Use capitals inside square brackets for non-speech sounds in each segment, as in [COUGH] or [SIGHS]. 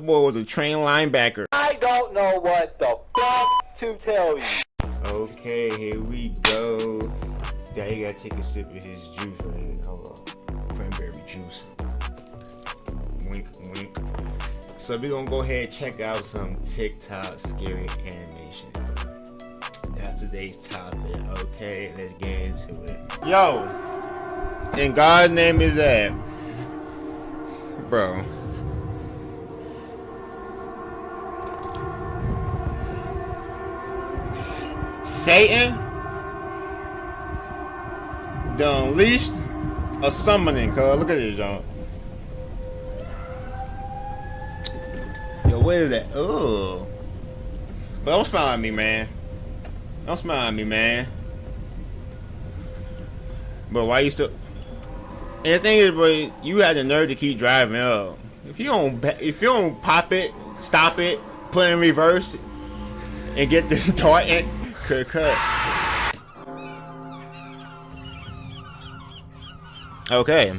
Boy was a trained linebacker. I don't know what the fuck to tell you. Okay, here we go. Yeah, you gotta take a sip of his juice right Hold on. Cranberry juice. Wink, wink. So we're gonna go ahead and check out some TikTok scary animation. That's today's topic. Okay, let's get into it. Yo, in God's name is that, bro. Satan the unleashed a summoning, cuz look at this, y'all. Yo, what is that? Oh. But don't smile at me, man. Don't smile at me, man. But why you still? And the thing is, bro, you had the nerve to keep driving up. If you don't, if you don't pop it, stop it, put it in reverse, and get this [LAUGHS] dart cut, cut. Okay.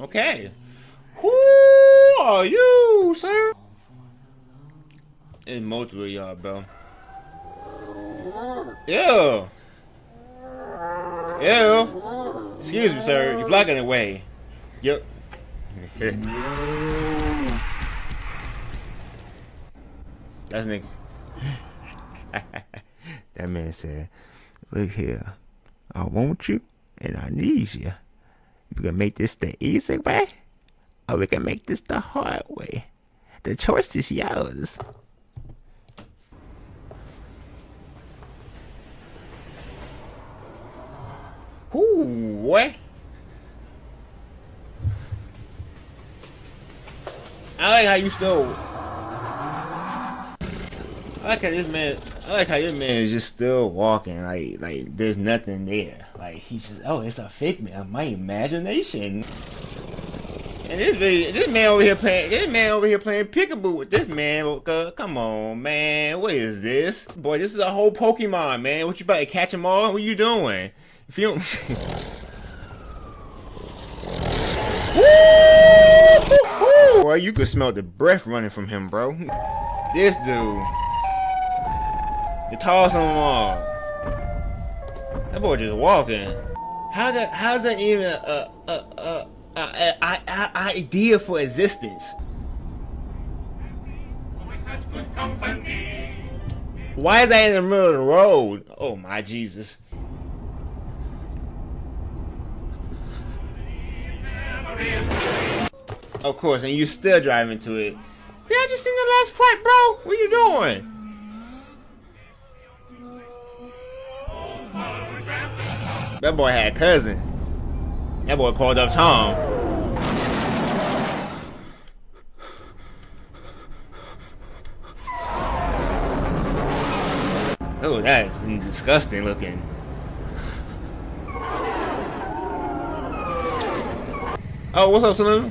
Okay. Who are you, sir? It's multiple y'all, bro. Ew. Ew. Excuse me, sir. You're blocking the way. Yep. [LAUGHS] That's Nick. [LAUGHS] that man said, Look here. I want you and I need you. We can make this the easy way, or we can make this the hard way. The choice is yours. Ooh, what? I like how you still. I like how this man. I like how this man is just still walking like like there's nothing there. Like he's just oh it's a figment of my imagination. And this video, this man over here playing, this man over here playing peekaboo with this man. Come on, man, what is this? Boy, this is a whole Pokemon, man. What you about to catch them all? What you doing? You. Boy, you could smell the breath running from him, bro. This dude. The tallest of them all. That boy just walking. How's that, how's that even a, a, a, a, a, a, a idea for existence? Why is that in the middle of the road? Oh my Jesus. Of course, and you still driving to it. Did I just seen the last part, bro? What are you doing? That boy had a cousin. That boy called up Tom. Oh, that's disgusting looking. Oh, what's up, Saloon?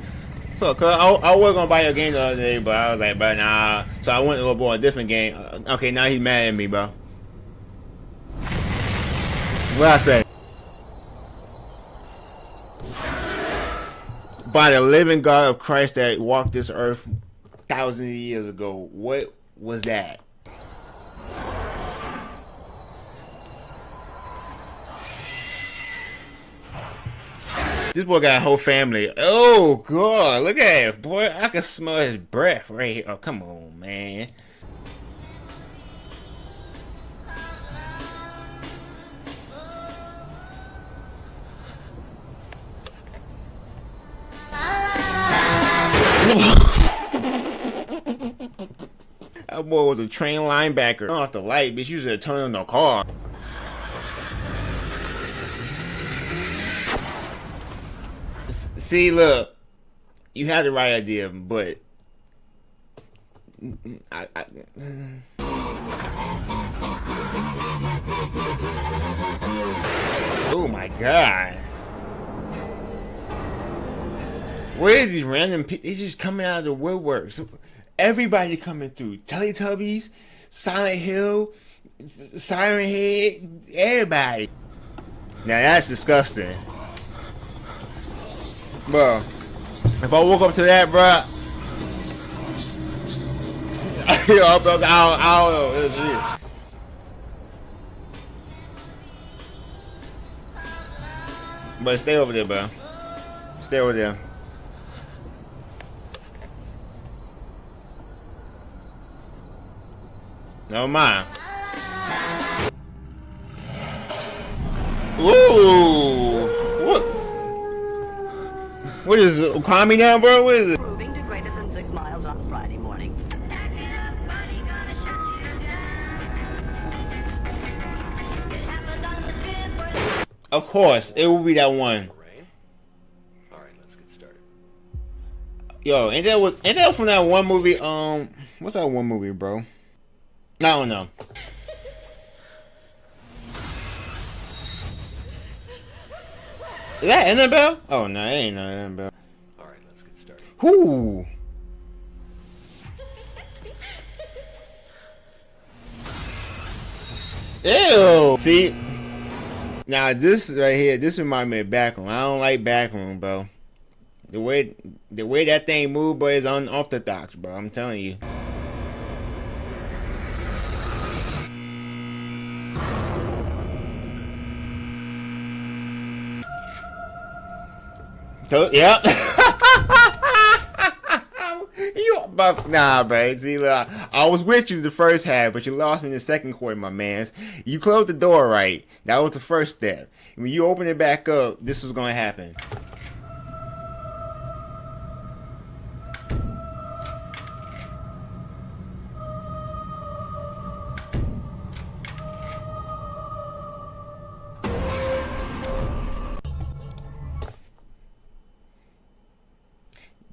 Up, cuz? I, I was gonna buy you a game the other day, but I was like, but nah. So I went to go buy a different game. Uh, okay, now he's mad at me, bro. What I say? By the living God of Christ that walked this earth thousands of years ago, what was that? This boy got a whole family. Oh, God. Look at it. Boy, I can smell his breath right here. Oh, come on, man. [LAUGHS] that boy was a trained linebacker. Off the light, bitch. You should turn on the car. See, look, you had the right idea, but I, I, [SIGHS] oh my god. Where is these random people? They're just coming out of the woodwork. Everybody coming through. Teletubbies, Silent Hill, Siren Head, everybody. Now that's disgusting. Bro, if I woke up to that, bro, [LAUGHS] I don't, I don't know. But stay over there, bro. Stay over there. No mind. Ooh. What? What is it? Calm me down, bro. What is it? Proving to greater than six miles on Friday morning. Of course, it will be that one. All right, let's get started. Yo, ain't that was ain't that from that one movie? Um, what's that one movie, bro? I don't know. Is that Annabelle? Oh no, it ain't no Annabelle. All right, let's get started. Whoo! Ew! See, now this right here, this remind me of Backroom. I don't like Backroom, bro. The way the way that thing move, bro, is unorthodox, bro. I'm telling you. Yep. [LAUGHS] you but nah, bro. See, look, I was with you the first half, but you lost me in the second quarter, my man's. You closed the door right. That was the first step. When you open it back up, this was gonna happen.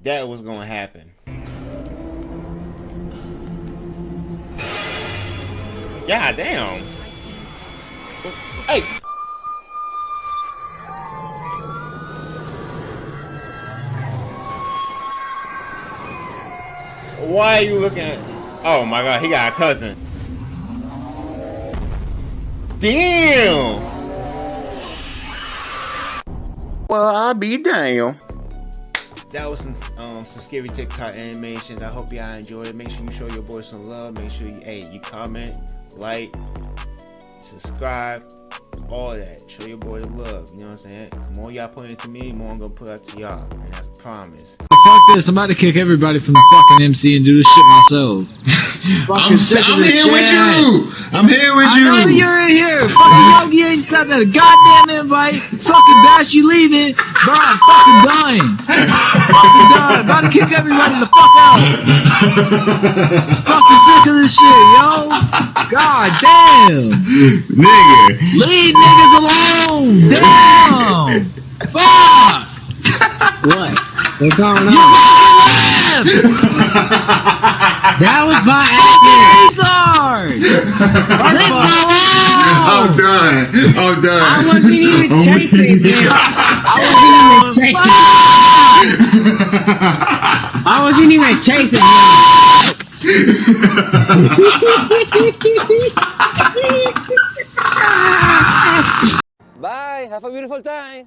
That was gonna happen. God damn. Hey. Why are you looking at Oh my god, he got a cousin. Damn. Well, I'll be damn. That was some um some scary TikTok animations. I hope y'all enjoyed it. Make sure you show your boy some love. Make sure you hey you comment, like, subscribe, all that. Show your boy love. You know what I'm saying? The more y'all put into me, more I'm gonna put out to y'all. And that's a promise. Fuck this, I'm about to kick everybody from the fucking MC and do this shit myself. [LAUGHS] I'm, sick of I'm this here with you. I'm here with I you. know you're in here. Fucking Yogi ain't sent a goddamn invite. Fucking Bash, you leaving. Bro, I'm fucking dying. fucking dying. About to kick everybody the fuck out. fucking sick of this shit, yo. God damn. Nigga. Leave niggas alone. Damn. Fuck. What? What's going You on? Fucking left. That was by accident. Retard. I'm done. I'm done. I wasn't even I'm chasing him. I wasn't even chasing. I wasn't even chasing him. Bye. Have a beautiful time.